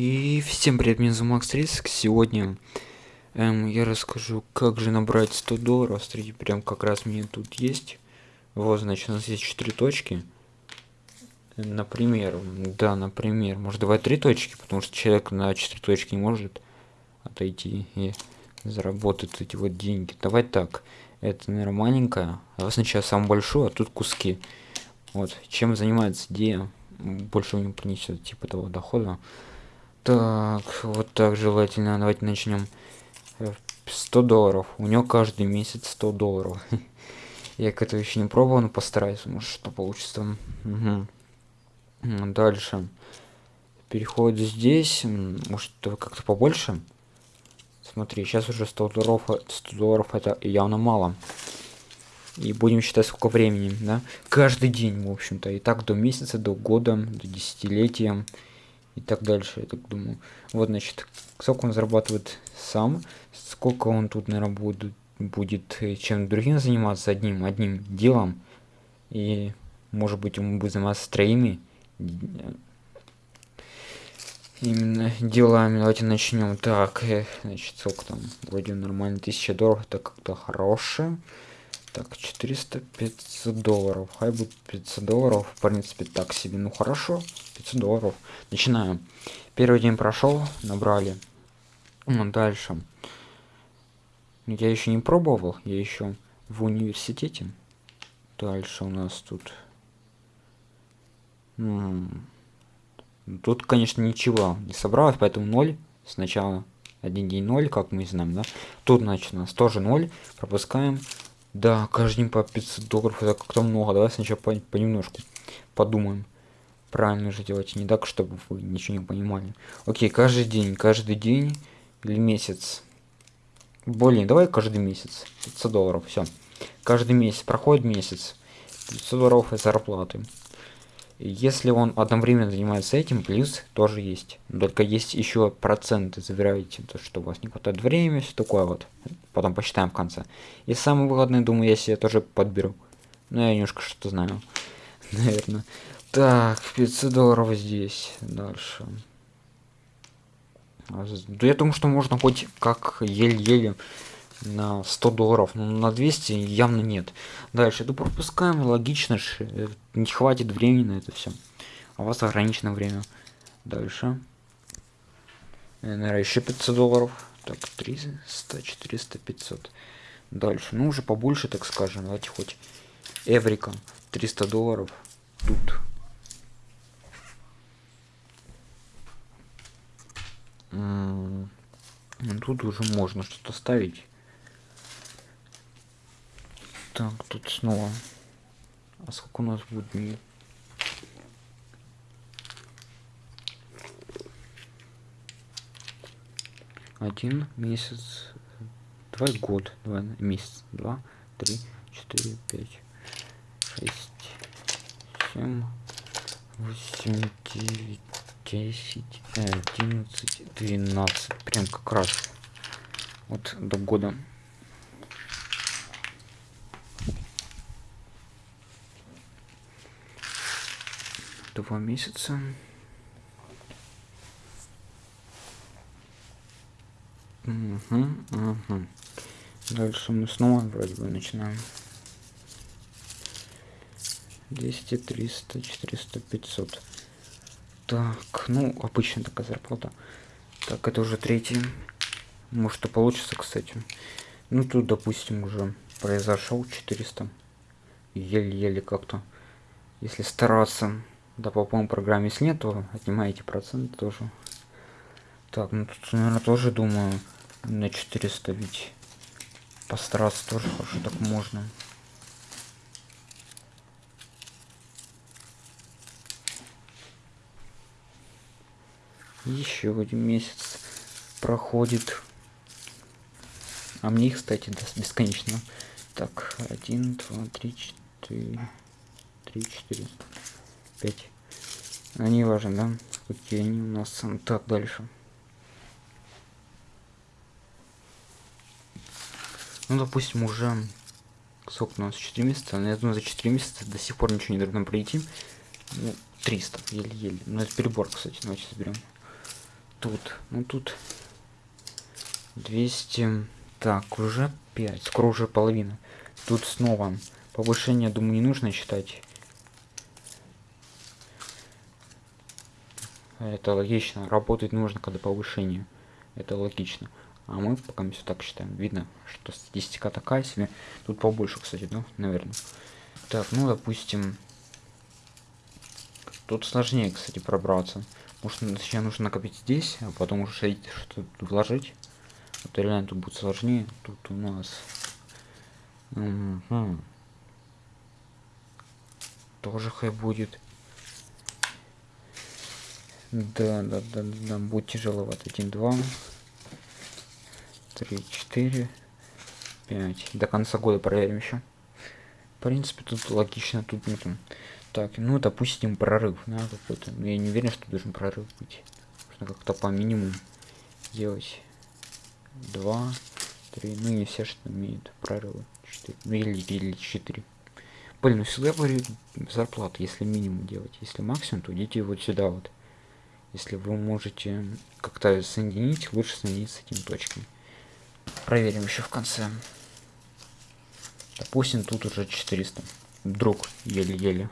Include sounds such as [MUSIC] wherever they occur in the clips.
И всем привет, меня зовут Макс Риск. Сегодня эм, я расскажу, как же набрать 100 долларов. Смотрите, прям как раз мне тут есть. Вот, значит, у нас есть 4 точки. Например, да, например, может давай 3 точки, потому что человек на 4 точки не может отойти и заработать эти вот деньги. Давай так, это, наверное, маленькая, а сначала самую большую, а тут куски. Вот, чем занимается идея, больше не принесет типа того дохода. Так, вот так желательно. Давайте начнем. 100 долларов. У него каждый месяц 100 долларов. [LAUGHS] Я к этому еще не пробовал, но постараюсь, может что получится. Угу. Дальше. Переход здесь. Может как-то побольше? Смотри, сейчас уже 100 долларов, 100 долларов это явно мало. И будем считать сколько времени, да? Каждый день, в общем-то. И так до месяца, до года, до десятилетия и так дальше, я так думаю. Вот, значит, сколько он зарабатывает сам, сколько он тут, наверное, будет, будет э, чем другим заниматься одним, одним делом, и, может быть, ему будет заниматься троими именно делами. Давайте начнем. Так, э, значит, сколько там? Вроде нормально, 1000 долларов, это как-то хорошее. Так, 400, 500 долларов. Хай будет 500 долларов. В принципе, так себе. Ну хорошо, 500 долларов. Начинаем. Первый день прошел, набрали. Ну, дальше. Я еще не пробовал, я еще в университете. Дальше у нас тут... Тут, конечно, ничего не собралось, поэтому 0 сначала. Один день 0, как мы знаем, да? Тут, значит, у нас тоже 0. Пропускаем. Да, каждый день по 500 долларов, это как-то много. Давай сначала по понемножку подумаем. Правильно же делать, не так, чтобы вы ничего не понимали. Окей, каждый день, каждый день или месяц. Более, давай каждый месяц. 500 долларов, все. Каждый месяц, проходит месяц. 500 долларов зарплаты. Если он одновременно занимается этим, плюс тоже есть. Только есть еще проценты, забираете, то, что у вас не хватает времени, все такое вот. Потом посчитаем в конце. И самое выгодное, думаю, я себе тоже подберу. Ну, я немножко что-то знаю. [LAUGHS] Наверное. Так, 500 долларов здесь. Дальше. Да я думаю, что можно хоть как еле-еле на 100 долларов, но на 200 явно нет. Дальше, это пропускаем, логично же, э, не хватит времени на это все. А у вас ограничено время. Дальше. Наверное, еще 500 долларов. Так, 300, 400, 500. Дальше, ну уже побольше, так скажем, давайте хоть Эврика, 300 долларов. Тут. Тут уже можно что-то ставить. Так, тут снова. А сколько у нас будет дней? Один месяц. Давай год. Давай месяц. Два, три, четыре, пять, шесть, семь, восемь, девять, десять, одиннадцать, двенадцать. Прям как раз. Вот до года. Два месяца. Угу, угу. Дальше мы снова вроде бы начинаем. 200, 300, 400, 500. Так, ну, обычная такая зарплата. Так, это уже третий. Может, и получится, кстати. Ну, тут, допустим, уже произошел 400. Еле-еле как-то. Если стараться. Да, по моему программе, если нет, то отнимаете процент тоже. Так, ну тут, наверное, тоже думаю на 400 ведь постараться тоже хорошо так можно. Еще один месяц проходит. А мне, кстати, даст бесконечно. Так, один, два, три, четыре, три, четыре. 5. А не важно, да? Какие они у нас. Так, дальше. Ну, допустим, уже... Сколько у нас? 4 месяца? Ну, я думаю, за 4 месяца до сих пор ничего не должно пройти. Ну, 300, еле-еле. Ну, это перебор, кстати. Давайте заберем. тут? Ну тут 200. Так, уже 5. Скоро уже половина. Тут снова повышение, думаю, не нужно считать. Это логично. Работать нужно, когда повышение. Это логично. А мы пока все так считаем. Видно, что статистика такая себе. Тут побольше, кстати, да, наверное. Так, ну, допустим... Тут сложнее, кстати, пробраться. Может, сначала нужно накопить здесь, а потом уже что-то вложить. Вот реально тут будет сложнее. Тут у нас... Угу. Тоже хай будет. Да, да, да, да, будет тяжеловато. 1, 2, 3, 4, 5. До конца года проверим еще. В принципе, тут логично, тут нету. Так, ну, допустим, прорыв, да, какой-то. Но я не уверен, что должен прорыв быть. Нужно как-то по минимуму делать. Два, три, ну, не все, что имеют прорывы. Четыре, ну, или, или четыре. Блин, ну, всегда говорю зарплату, если минимум делать. Если максимум, то идите вот сюда вот. Если вы можете как-то соединить, лучше соединить с этим точками. Проверим еще в конце. Допустим, тут уже 400. Вдруг еле-еле.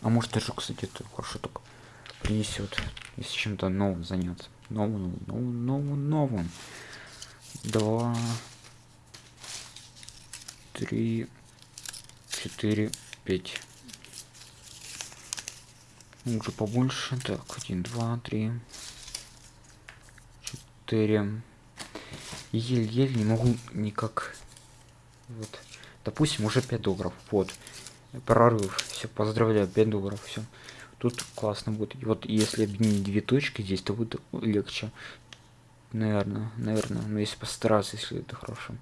А может даже, кстати, это хорошо так принесет, если чем-то новым заняться. Новым, новым, новым, новым. Два, три, четыре, пять. Уже побольше. Так, один, два, три, четыре. Еле-еле не могу никак. Вот. Допустим, уже 5 долларов. Вот прорыв. Все, поздравляю, 5 долларов, все. Тут классно будет. И вот если объединить две точки здесь, то будет легче. Наверное, наверное. Но если постараться, если это хорошо.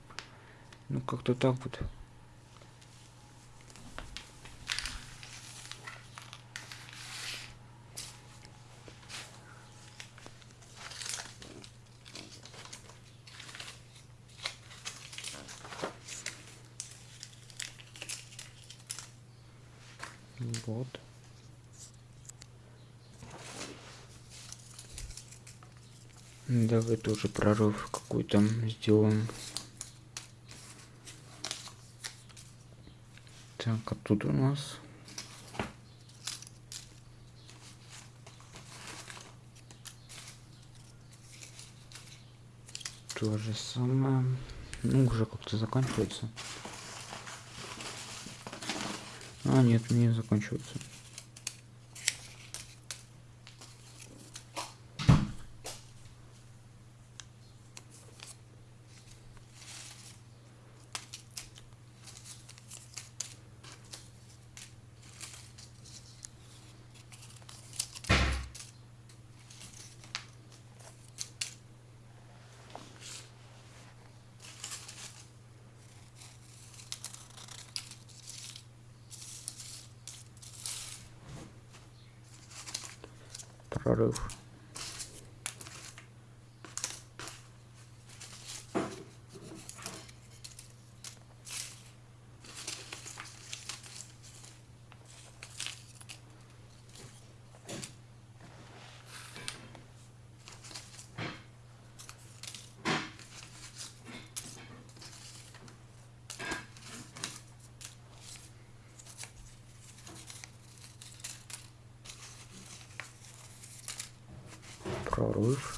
Ну, как-то так вот. Вот. Давай тоже прорыв какой-то сделаем. Так, а тут у нас... То же самое. Ну, уже как-то заканчивается. А, нет, не заканчивается. Прорыв. Прорыв